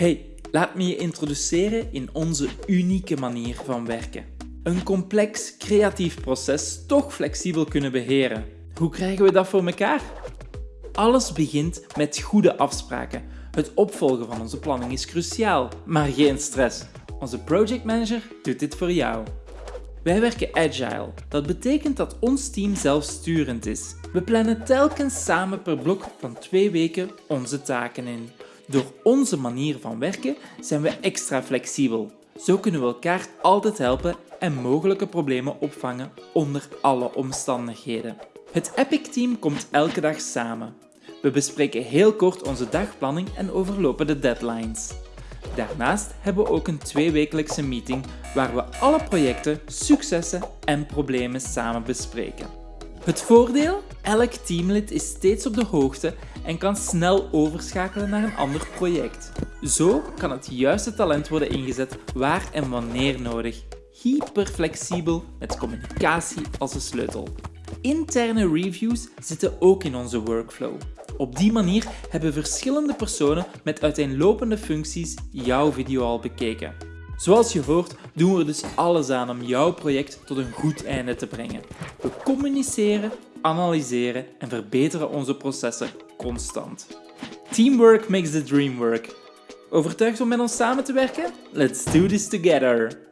Hey, laat me je introduceren in onze unieke manier van werken. Een complex, creatief proces toch flexibel kunnen beheren. Hoe krijgen we dat voor elkaar? Alles begint met goede afspraken. Het opvolgen van onze planning is cruciaal, maar geen stress. Onze project manager doet dit voor jou. Wij werken agile. Dat betekent dat ons team zelfsturend is. We plannen telkens samen per blok van twee weken onze taken in. Door onze manier van werken zijn we extra flexibel. Zo kunnen we elkaar altijd helpen en mogelijke problemen opvangen onder alle omstandigheden. Het Epic-team komt elke dag samen. We bespreken heel kort onze dagplanning en overlopen de deadlines. Daarnaast hebben we ook een tweewekelijkse meeting waar we alle projecten, successen en problemen samen bespreken. Het voordeel? Elk teamlid is steeds op de hoogte en kan snel overschakelen naar een ander project. Zo kan het juiste talent worden ingezet waar en wanneer nodig. Hyperflexibel met communicatie als de sleutel. Interne reviews zitten ook in onze workflow. Op die manier hebben verschillende personen met uiteenlopende functies jouw video al bekeken. Zoals je hoort doen we er dus alles aan om jouw project tot een goed einde te brengen. We communiceren, analyseren en verbeteren onze processen constant. Teamwork makes the dream work. Overtuigd om met ons samen te werken? Let's do this together!